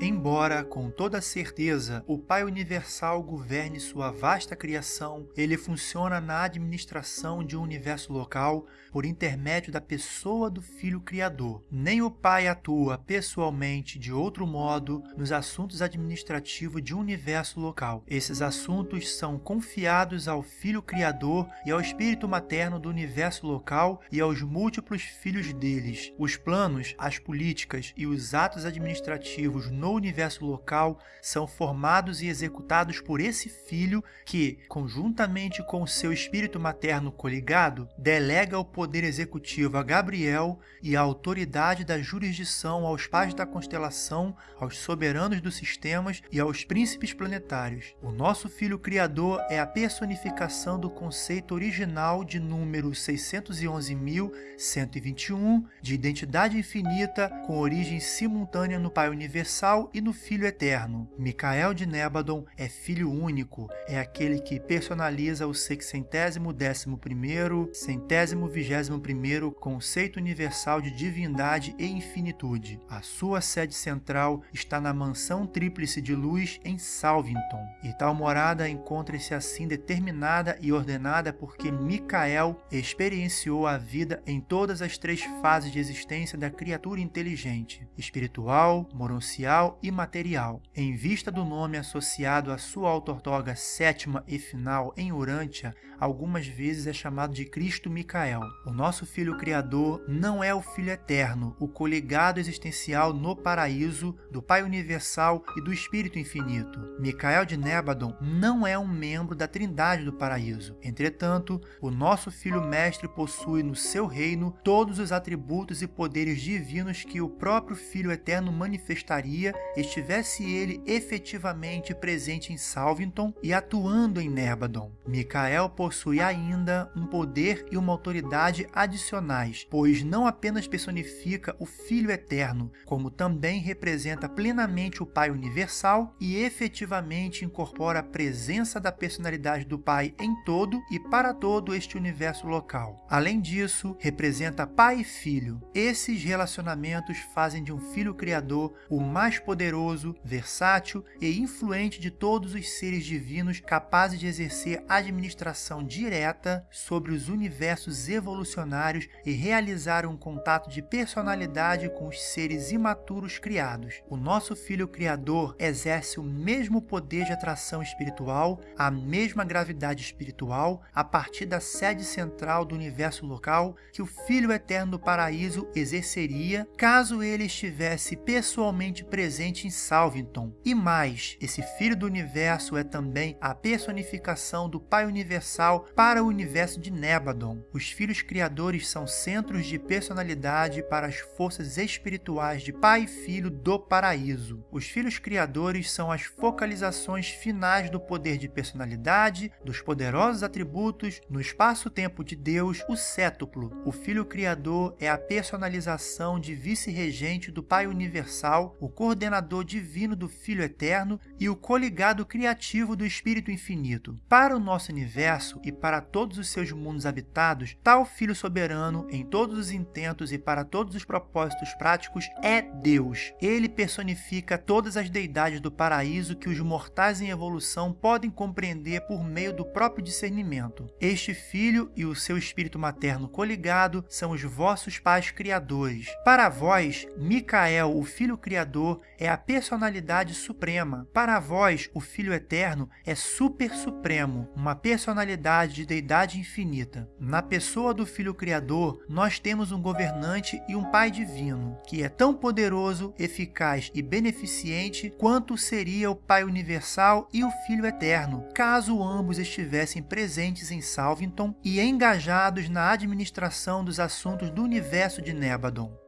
Embora, com toda certeza, o Pai Universal governe sua vasta criação, ele funciona na administração de um universo local por intermédio da pessoa do Filho Criador. Nem o Pai atua pessoalmente de outro modo nos assuntos administrativos de um universo local. Esses assuntos são confiados ao Filho Criador e ao Espírito Materno do universo local e aos múltiplos filhos deles. Os planos, as políticas e os atos administrativos no universo local são formados e executados por esse filho que, conjuntamente com seu espírito materno coligado, delega o poder executivo a Gabriel e a autoridade da jurisdição aos pais da constelação, aos soberanos dos sistemas e aos príncipes planetários. O nosso filho criador é a personificação do conceito original de número 611.121 de identidade infinita com origem simultânea no Pai Universal e no Filho Eterno. Micael de Nébadon é filho único, é aquele que personaliza o sexcentésimo décimo primeiro, centésimo vigésimo primeiro conceito universal de divindade e infinitude. A sua sede central está na mansão tríplice de luz em Salvington, e tal morada encontra-se assim determinada e ordenada porque Micael experienciou a vida em todas as três fases de existência da criatura inteligente, espiritual, moroncial e material. Em vista do nome associado à sua autortoga sétima e final em Urântia, algumas vezes é chamado de Cristo Micael. O nosso Filho Criador não é o Filho Eterno, o coligado existencial no paraíso do Pai Universal e do Espírito Infinito. Micael de Nébadon não é um membro da Trindade do paraíso. Entretanto, o nosso Filho Mestre possui no seu reino todos os atributos e poderes divinos que o próprio Filho Eterno manifestaria estivesse ele efetivamente presente em Salvington e atuando em Nerbadon. Micael possui ainda um poder e uma autoridade adicionais, pois não apenas personifica o Filho Eterno, como também representa plenamente o Pai Universal e efetivamente incorpora a presença da personalidade do Pai em todo e para todo este universo local. Além disso, representa Pai e Filho. Esses relacionamentos fazem de um Filho Criador o mais poderoso, versátil e influente de todos os seres divinos capazes de exercer administração direta sobre os universos evolucionários e realizar um contato de personalidade com os seres imaturos criados. O nosso Filho Criador exerce o mesmo poder de atração espiritual, a mesma gravidade espiritual, a partir da sede central do universo local que o Filho Eterno do Paraíso exerceria caso ele estivesse pessoalmente presente em Salvington. E mais, esse Filho do Universo é também a personificação do Pai Universal para o universo de Nebadon. Os Filhos Criadores são centros de personalidade para as forças espirituais de Pai e Filho do Paraíso. Os Filhos Criadores são as focalizações finais do poder de personalidade, dos poderosos atributos, no espaço-tempo de Deus, o cétuplo. O Filho Criador é a personalização de vice-regente do Pai Universal, o coordenador divino do Filho Eterno e o coligado criativo do Espírito Infinito. Para o nosso universo e para todos os seus mundos habitados, tal Filho soberano, em todos os intentos e para todos os propósitos práticos, é Deus. Ele personifica todas as deidades do paraíso que os mortais em evolução podem compreender por meio do próprio discernimento. Este Filho e o seu Espírito materno coligado são os vossos pais criadores. Para vós, Micael, o Filho Criador, é a personalidade suprema. Para vós, o Filho Eterno é super supremo, uma personalidade de deidade infinita. Na pessoa do Filho Criador, nós temos um governante e um Pai divino, que é tão poderoso, eficaz e beneficente quanto seria o Pai Universal e o Filho Eterno, caso ambos estivessem presentes em Salvington e engajados na administração dos assuntos do universo de Nebadon.